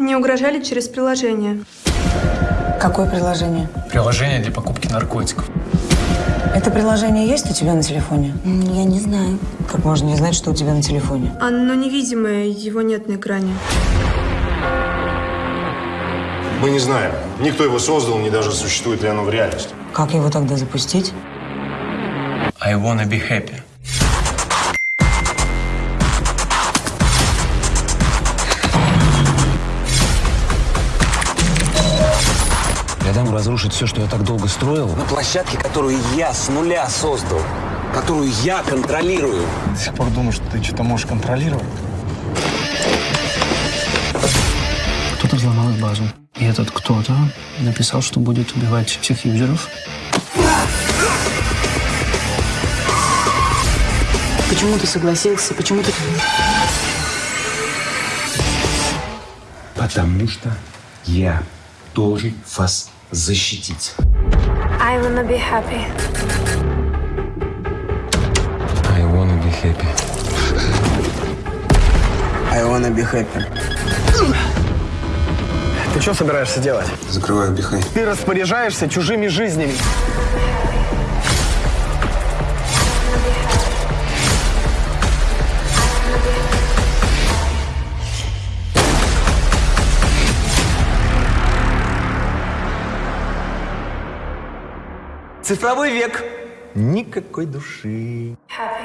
Не угрожали через приложение. Какое приложение? Приложение для покупки наркотиков. Это приложение есть у тебя на телефоне? Я не знаю. Как можно не знать, что у тебя на телефоне? Оно невидимое, его нет на экране. Мы не знаем, ни кто его создал, ни даже существует ли оно в реальности. Как его тогда запустить? I wanna be happy. Я дам разрушить все, что я так долго строил. На площадке, которую я с нуля создал, которую я контролирую. До сих пор думаю, что ты что-то можешь контролировать. Кто-то взломал их базу. И этот кто-то написал, что будет убивать всех юзеров. Почему ты согласился? Почему ты... Потому что я должен вас защитить. I wanna be happy. I wanna be happy. I wanna be happy. Ты что собираешься делать? Закрываю бихай. Ты распоряжаешься чужими жизнями. Цифровой век. Никакой души. Happy.